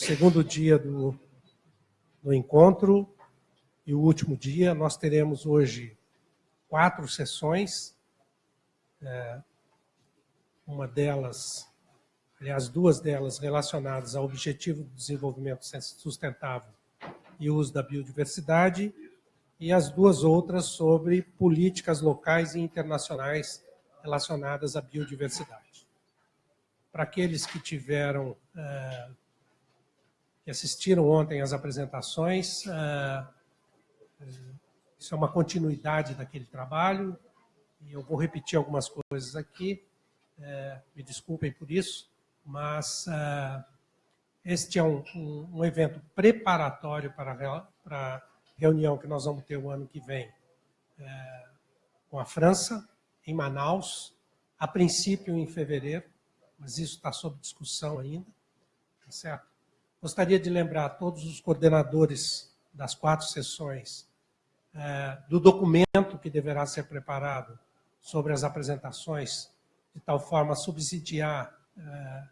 segundo dia do, do encontro e o último dia. Nós teremos hoje quatro sessões. É, uma delas, aliás, duas delas relacionadas ao Objetivo de Desenvolvimento Sustentável e uso da biodiversidade, e as duas outras sobre políticas locais e internacionais relacionadas à biodiversidade. Para aqueles que tiveram, uh, que assistiram ontem às apresentações, uh, isso é uma continuidade daquele trabalho, e eu vou repetir algumas coisas aqui, uh, me desculpem por isso, mas este é um, um, evento preparatório para, para a reunião que nós vamos ter o ano que vem é, com a França, em Manaus, a princípio em fevereiro, mas isso está sob discussão ainda, tá certo? Gostaria de lembrar a todos os coordenadores das quatro sessões é, do documento que deverá ser preparado sobre as apresentações, de tal forma a subsidiar é,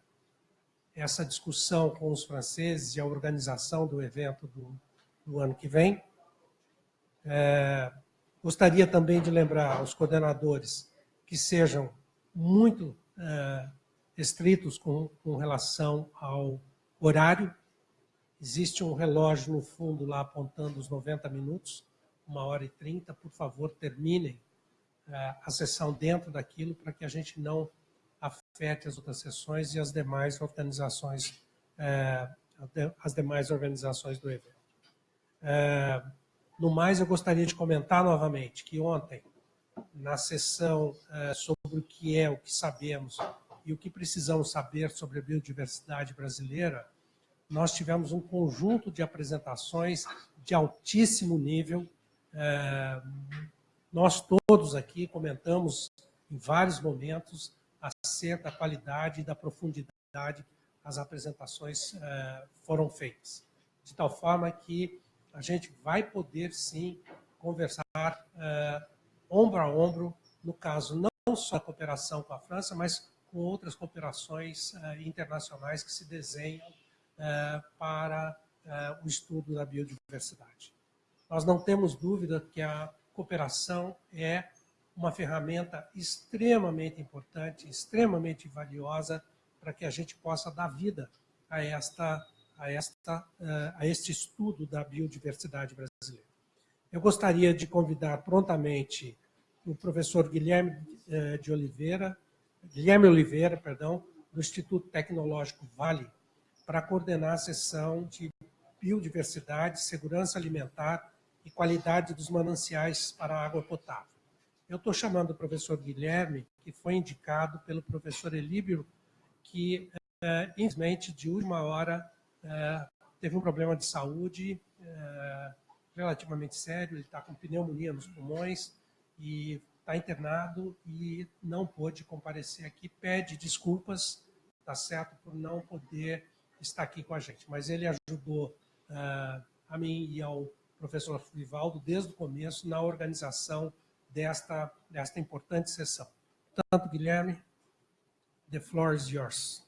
essa discussão com os franceses e a organização do evento do, do ano que vem. É, gostaria também de lembrar aos coordenadores que sejam muito é, estritos com, com relação ao horário. Existe um relógio no fundo lá apontando os 90 minutos, uma hora e 30. Por favor, terminem é, a sessão dentro daquilo para que a gente não afete as outras sessões e as demais organizações, é, as demais organizações do evento. É, no mais, eu gostaria de comentar novamente que ontem, na sessão sobre o que é, o que sabemos e o que precisamos saber sobre a biodiversidade brasileira, nós tivemos um conjunto de apresentações de altíssimo nível. É, nós todos aqui comentamos em vários momentos acerca da qualidade e da profundidade as apresentações uh, foram feitas. De tal forma que a gente vai poder, sim, conversar uh, ombro a ombro, no caso, não só a cooperação com a França, mas com outras cooperações uh, internacionais que se desenham para o estudo da biodiversidade. Nós não temos dúvida que a cooperação é uma ferramenta extremamente importante, extremamente valiosa para que a gente possa dar vida a, esta, a, esta, eh, a este estudo da biodiversidade brasileira. Eu gostaria de convidar prontamente o professor Guilherme eh, de Oliveira, Guilherme Oliveira, perdão, do Instituto Tecnológico Vale, para coordenar a sessão de biodiversidade, segurança alimentar e qualidade dos mananciais para água potável. Eu estou chamando o professor Guilherme, que foi indicado pelo professor Elíbio, que, é, infelizmente, de última hora, é, teve um problema de saúde é, relativamente sério, ele está com pneumonia nos pulmões e está internado e não pôde comparecer aqui, pede desculpas, tá certo, por não poder estar aqui com a gente. Mas ele ajudou uh, a mim e ao professor Vivaldo desde o começo na organização desta, desta importante sessão. Portanto, Guilherme, the floor is yours.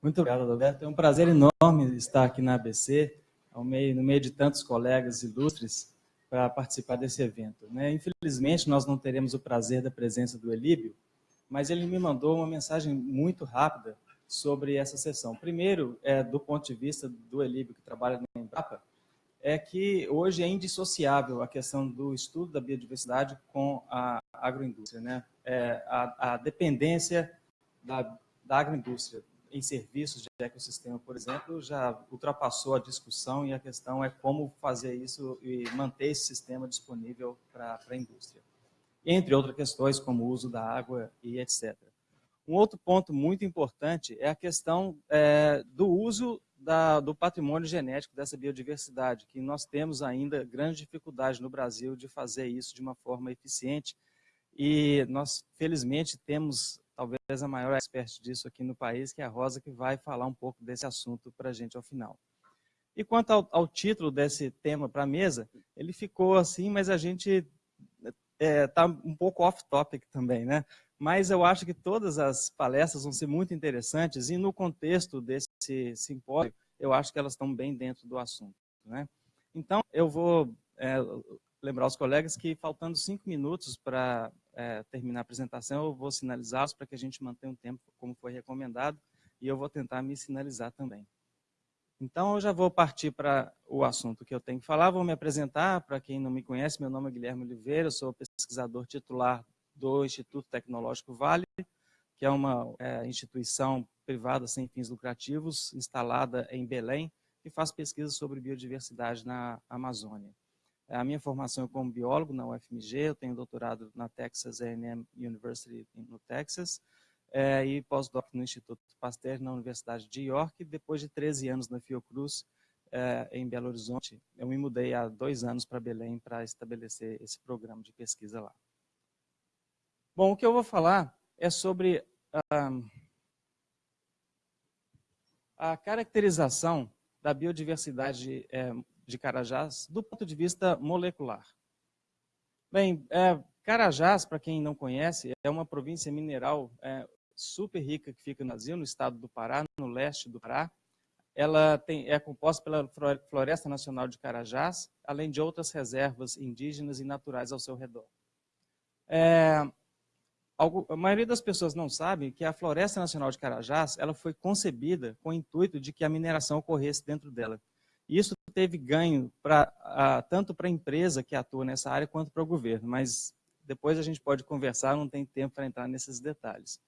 Muito obrigado, Roberto. É um prazer enorme estar aqui na ABC, meio, no meio de tantos colegas ilustres, para participar desse evento. Né? Infelizmente, nós não teremos o prazer da presença do Elíbio, mas ele me mandou uma mensagem muito rápida sobre essa sessão. Primeiro, é, do ponto de vista do Elíbio, que trabalha na Embrapa, é que hoje é indissociável a questão do estudo da biodiversidade com a agroindústria. Né? É, a, a, dependência da, da agroindústria em serviços de ecossistema, por exemplo, já ultrapassou a discussão e a questão é como fazer isso e manter esse sistema disponível para a indústria. Entre outras questões, como o uso da água e etc. Um outro ponto muito importante é a questão é, do uso da, do patrimônio genético dessa biodiversidade, que nós temos ainda grande dificuldade no Brasil de fazer isso de uma forma eficiente. E nós, felizmente, temos talvez a maior expert disso aqui no país, que é a Rosa, que vai falar um pouco desse assunto para a gente ao final. E quanto ao, ao título desse tema para a mesa, ele ficou assim, mas a gente está é, um pouco off-topic também, né? Mas eu acho que todas as palestras vão ser muito interessantes e no contexto desse simpósio, eu acho que elas estão bem dentro do assunto, né? Então, eu vou é, lembrar os colegas que faltando cinco minutos para é, terminar a apresentação, eu vou sinalizá-los para que a gente mantenha um tempo como foi recomendado e eu vou tentar me sinalizar também. Então, eu já vou partir para o assunto que eu tenho que falar. Vou me apresentar, para quem não me conhece, meu nome é Guilherme Oliveira, sou pesquisador titular do Instituto Tecnológico Vale, que é uma é, instituição privada sem fins lucrativos, instalada em Belém, que faz pesquisa sobre biodiversidade na Amazônia. A minha formação é como biólogo na UFMG, eu tenho doutorado na Texas A&M University no Texas, é, e pós-doc no Instituto Pasteur na Universidade de York. Depois de 13 anos na Fiocruz, é, em Belo Horizonte, eu me mudei há dois anos para Belém para estabelecer esse programa de pesquisa lá. Bom, o que eu vou falar é sobre a caracterização da biodiversidade é, de Carajás do ponto de vista molecular. Bem, é, Carajás, para quem não conhece, é uma província mineral é, super rica que fica no Brasil, no estado do Pará, no leste do Pará. Ela tem, é composta pela Floresta Nacional de Carajás, além de outras reservas indígenas e naturais ao seu redor. É, a maioria das pessoas não sabe que a Floresta Nacional de Carajás ela foi concebida com o intuito de que a mineração ocorresse dentro dela. Isso teve ganho pra, tanto para a empresa que atua nessa área quanto para o governo, mas depois a gente pode conversar, não tem tempo para entrar nesses detalhes.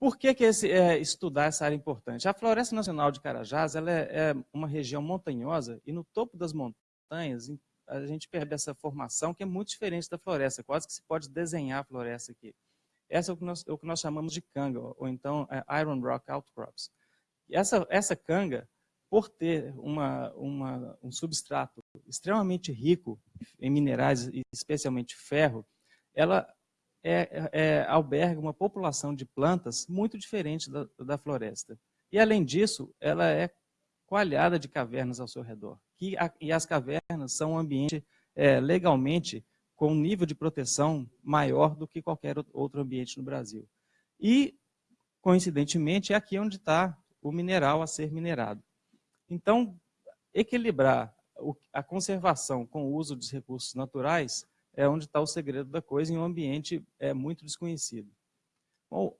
Por que, que esse, é, estudar essa área é importante? A Floresta Nacional de Carajás ela é, é uma região montanhosa e no topo das montanhas a gente perde essa formação que é muito diferente da floresta, quase que se pode desenhar a floresta aqui. Essa é o que nós, o que nós chamamos de canga, ou então é, Iron Rock Outcrops. E essa, essa canga, por ter uma, uma, um substrato extremamente rico em minerais, especialmente ferro, ela é, é, alberga uma população de plantas muito diferente da, da floresta. E, além disso, ela é coalhada de cavernas ao seu redor. E, a, e as cavernas são um ambiente é, legalmente com um nível de proteção maior do que qualquer outro ambiente no Brasil. E, coincidentemente, é aqui onde está o mineral a ser minerado. Então, equilibrar a conservação com o uso dos recursos naturais é onde está o segredo da coisa em um ambiente é, muito desconhecido. Bom,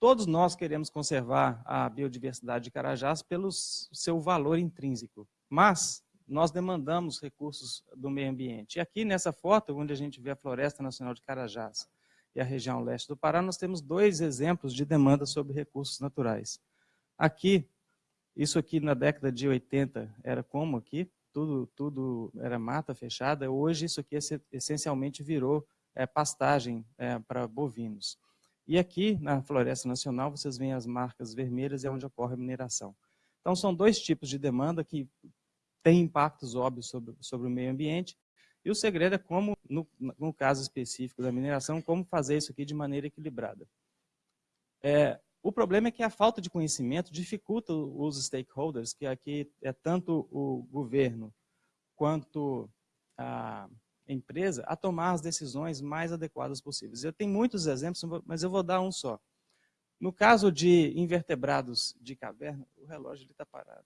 todos nós queremos conservar a biodiversidade de Carajás pelo seu valor intrínseco, mas nós demandamos recursos do meio ambiente. E aqui nessa foto, onde a gente vê a Floresta Nacional de Carajás e a região leste do Pará, nós temos dois exemplos de demanda sobre recursos naturais. Aqui, isso aqui na década de 80 era como aqui? Tudo, tudo era mata fechada. Hoje isso aqui essencialmente virou é, pastagem é, para bovinos. E aqui na Floresta Nacional vocês veem as marcas vermelhas, é onde ocorre a mineração. Então são dois tipos de demanda que têm impactos óbvios sobre, sobre o meio ambiente. E o segredo é como, no, no caso específico da mineração, como fazer isso aqui de maneira equilibrada. É, o problema é que a falta de conhecimento dificulta os stakeholders, que aqui é tanto o governo quanto a empresa, a tomar as decisões mais adequadas possíveis. Eu tenho muitos exemplos, mas eu vou dar um só. No caso de invertebrados de caverna, o relógio está parado.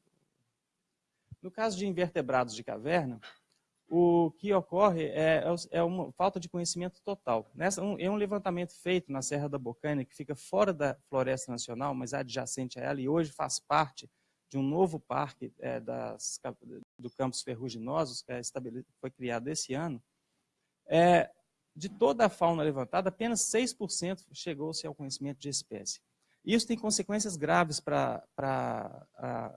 No caso de invertebrados de caverna, o que ocorre é, é uma falta de conhecimento total. Nessa, um, é um levantamento feito na Serra da Bocaina, que fica fora da Floresta Nacional, mas adjacente a ela, e hoje faz parte de um novo parque é, das, do Campos Ferruginosos, que é foi criado esse ano. É, de toda a fauna levantada, apenas 6% chegou-se ao conhecimento de espécie. Isso tem consequências graves para a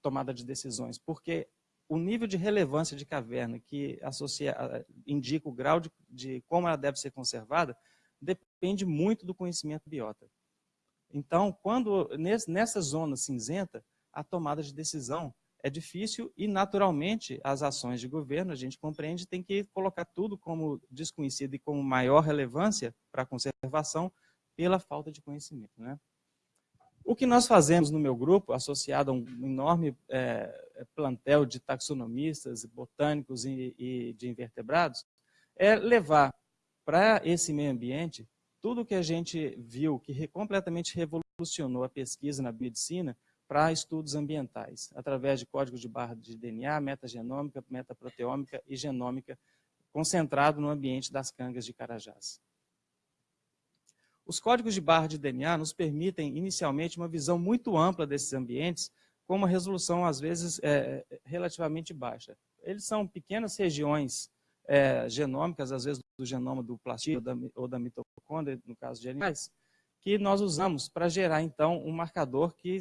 tomada de decisões, porque o nível de relevância de caverna que associa, indica o grau de, de como ela deve ser conservada, depende muito do conhecimento biota. Então, quando nessa zona cinzenta, a tomada de decisão é difícil e, naturalmente, as ações de governo, a gente compreende, tem que colocar tudo como desconhecido e como maior relevância para a conservação pela falta de conhecimento. Né? O que nós fazemos no meu grupo, associado a um enorme é, plantel de taxonomistas, botânicos e, e, de invertebrados, é levar para esse meio ambiente tudo que a gente viu que completamente revolucionou a pesquisa na medicina para estudos ambientais, através de códigos de barra de DNA, metagenômica, metaproteômica e genômica, concentrado no ambiente das cangas de Carajás. Os códigos de barra de DNA nos permitem, inicialmente, uma visão muito ampla desses ambientes, com uma resolução, às vezes, é, relativamente baixa. Eles são pequenas regiões é, genômicas, às vezes do genoma do plastídeo ou da, ou da mitocôndria, no caso de animais, que nós usamos para gerar, então, um marcador que,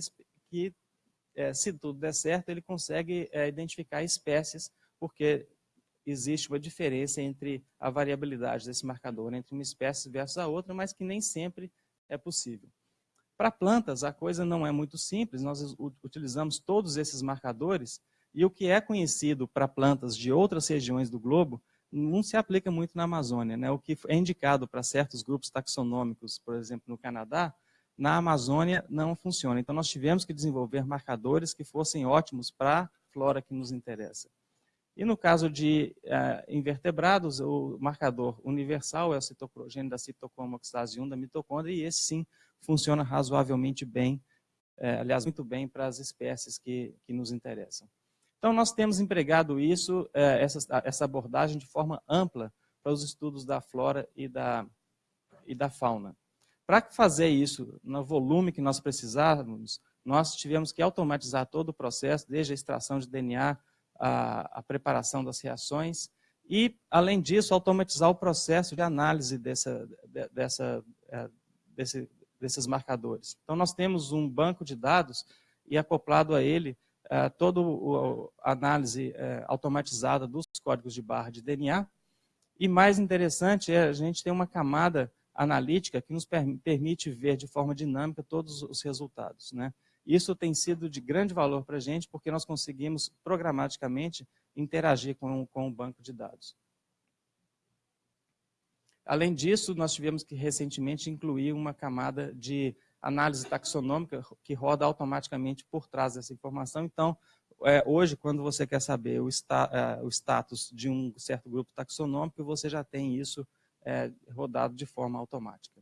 que é, se tudo der certo, ele consegue é, identificar espécies, porque existe uma diferença entre a variabilidade desse marcador entre uma espécie versus a outra, mas que nem sempre é possível. Para plantas, a coisa não é muito simples, nós utilizamos todos esses marcadores, e o que é conhecido para plantas de outras regiões do globo não se aplica muito na Amazônia. Né? O que é indicado para certos grupos taxonômicos, por exemplo, no Canadá, na Amazônia não funciona. Então, nós tivemos que desenvolver marcadores que fossem ótimos para a flora que nos interessa. E no caso de uh, invertebrados, o marcador universal é o citocrogênio da citocroma oxidase 1 da mitocôndria, e esse sim funciona razoavelmente bem, é, aliás, muito bem para as espécies que, que nos interessam. Então, nós temos empregado isso, é, essa, essa abordagem de forma ampla para os estudos da flora e da, e da fauna. Para fazer isso no volume que nós precisávamos, nós tivemos que automatizar todo o processo, desde a extração de DNA, a, a preparação das reações e, além disso, automatizar o processo de análise dessa, dessa, é, desse, desses marcadores. Então, nós temos um banco de dados e acoplado a ele é, toda a análise é, automatizada dos códigos de barra de DNA. E mais interessante é a gente ter uma camada analítica que nos permite ver de forma dinâmica todos os resultados. Né? Isso tem sido de grande valor para a gente, porque nós conseguimos programaticamente interagir com, com o banco de dados. Além disso, nós tivemos que recentemente incluir uma camada de análise taxonômica que roda automaticamente por trás dessa informação. Então, é, hoje, quando você quer saber o, sta, é, o, status de um certo grupo taxonômico, você já tem isso é, rodado de forma automática.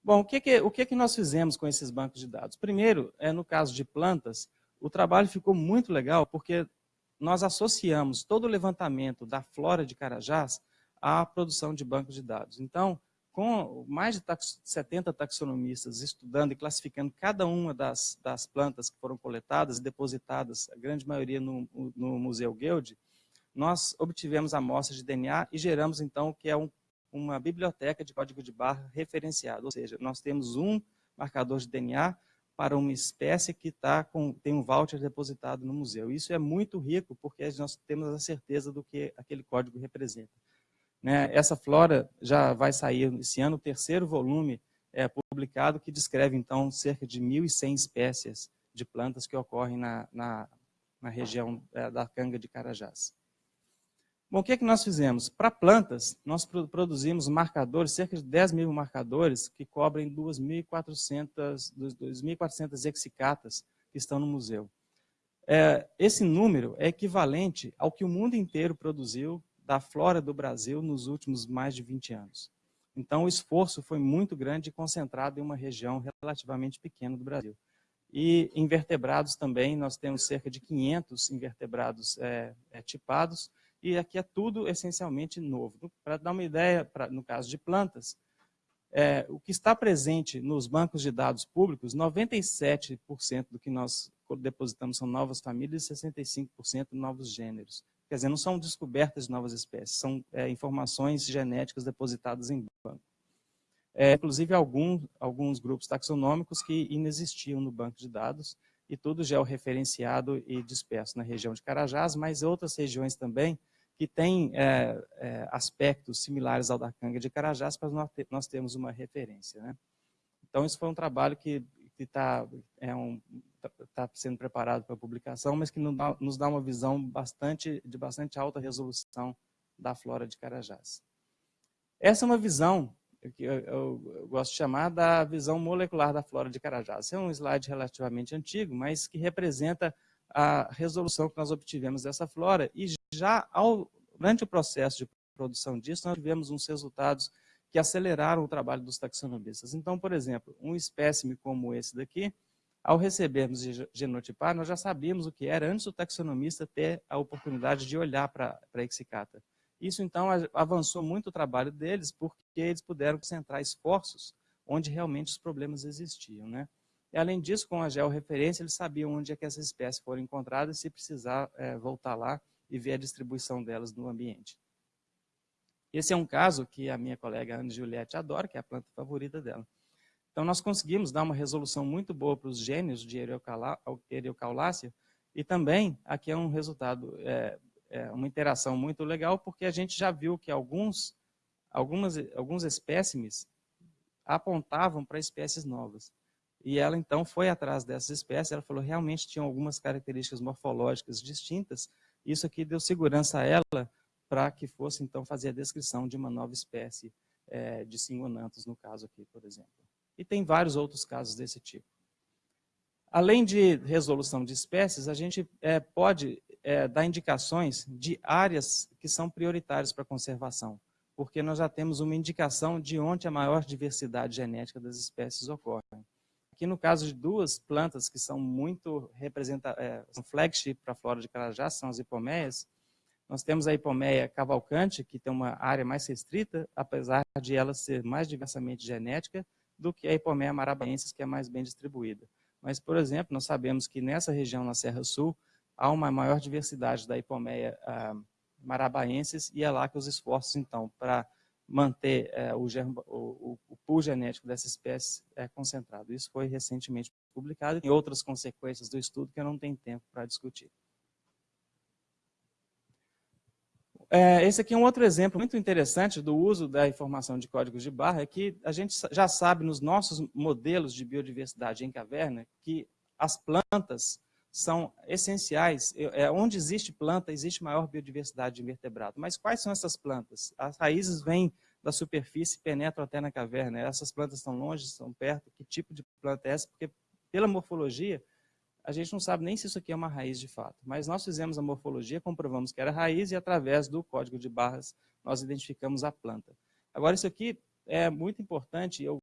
Bom, o que, que, o que, que nós fizemos com esses bancos de dados? Primeiro, é, no caso de plantas, o trabalho ficou muito legal porque nós associamos todo o levantamento da flora de Carajás à produção de bancos de dados. Então, com mais de tax 70 taxonomistas estudando e classificando cada uma das, das plantas que foram coletadas e depositadas, a grande maioria no, no Museu Guild, nós obtivemos amostras de DNA e geramos, então, o que é um uma biblioteca de código de barra referenciado, ou seja, nós temos um marcador de DNA para uma espécie que tá com, tem um voucher depositado no museu. Isso é muito rico, porque nós temos a certeza do que aquele código representa. Né? Essa flora já vai sair esse ano, o terceiro volume é publicado, que descreve, então, cerca de 1.100 espécies de plantas que ocorrem na, na, na região é, da canga de Carajás. Bom, o que, é que nós fizemos? Para plantas, nós produzimos marcadores, cerca de 10 mil marcadores, que cobrem 2.400 exicatas que estão no museu. É, esse número é equivalente ao que o mundo inteiro produziu da flora do Brasil nos últimos mais de 20 anos. Então, o esforço foi muito grande e concentrado em uma região relativamente pequena do Brasil. E invertebrados também, nós temos cerca de 500 invertebrados é, é, tipados, e aqui é tudo essencialmente novo. Para dar uma ideia, pra, no caso de plantas, é, o que está presente nos bancos de dados públicos, 97% do que nós depositamos são novas famílias e 65% novos gêneros. Quer dizer, não são descobertas de novas espécies, são é, informações genéticas depositadas em banco. É, inclusive, algum, alguns grupos taxonômicos que inexistiam no banco de dados, e tudo georreferenciado e disperso na região de Carajás, mas outras regiões também que tem é, é, aspectos similares ao da canga de Carajás, para nós, ter, nós termos uma referência. Né? Então, isso foi um trabalho que está é um, tá, tá sendo preparado para publicação, mas que nos dá, uma visão bastante, de bastante alta resolução da flora de Carajás. Essa é uma visão que eu, gosto de chamar da visão molecular da flora de Carajás. é um slide relativamente antigo, mas que representa a resolução que nós obtivemos dessa flora e já ao, durante o processo de produção disso, nós tivemos uns resultados que aceleraram o trabalho dos taxonomistas. Então, por exemplo, um espécime como esse daqui, ao recebermos genotipar, nós já sabíamos o que era antes do taxonomista ter a oportunidade de olhar para a Exicata. Isso, então, avançou muito o trabalho deles, porque eles puderam concentrar esforços onde realmente os problemas existiam. Né? E, além disso, com a georreferência, eles sabiam onde é que essas espécies foram encontradas se precisar é, voltar lá e ver a distribuição delas no ambiente. Esse é um caso que a minha colega Ana Juliette adora, que é a planta favorita dela. Então, nós conseguimos dar uma resolução muito boa para os gênios de Eriocaulácea e também, aqui é um resultado, é, é uma interação muito legal, porque a gente já viu que alguns, algumas, alguns espécimes apontavam para espécies novas. E ela, então, foi atrás dessas espécies, ela falou realmente tinham algumas características morfológicas distintas, isso aqui deu segurança a ela para que fosse, então, fazer a descrição de uma nova espécie é, de singonantos, no caso aqui, por exemplo. E tem vários outros casos desse tipo. Além de resolução de espécies, a gente é, pode é, dar indicações de áreas que são prioritárias para conservação, porque nós já temos uma indicação de onde a maior diversidade genética das espécies ocorre. Aqui no caso de duas plantas que são muito representadas, é, são flagship para a flora de Carajás, são as hipomeias, nós temos a hipomeia cavalcante, que tem uma área mais restrita, apesar de ela ser mais diversamente genética do que a hipomeia marabaensis, que é mais bem distribuída. Mas, por exemplo, nós sabemos que nessa região, na Serra Sul, há uma maior diversidade da hipomeia ah, marabaensis e é lá que os esforços, então, para manter é, o, germo, o, o, pool genético dessa espécie é concentrado. Isso foi recentemente publicado e outras consequências do estudo que eu não tenho tempo para discutir. É, esse aqui é um outro exemplo muito interessante do uso da informação de códigos de barra, é que a gente já sabe nos nossos modelos de biodiversidade em caverna que as plantas são essenciais. É, onde existe planta, existe maior biodiversidade de invertebrado. Mas quais são essas plantas? As raízes vêm da superfície e penetram até na caverna. Essas plantas estão longe, estão perto? Que tipo de planta é essa? Porque pela morfologia, a gente não sabe nem se isso aqui é uma raiz de fato. Mas nós fizemos a morfologia, comprovamos que era raiz e através do código de barras nós identificamos a planta. Agora, isso aqui é muito importante, eu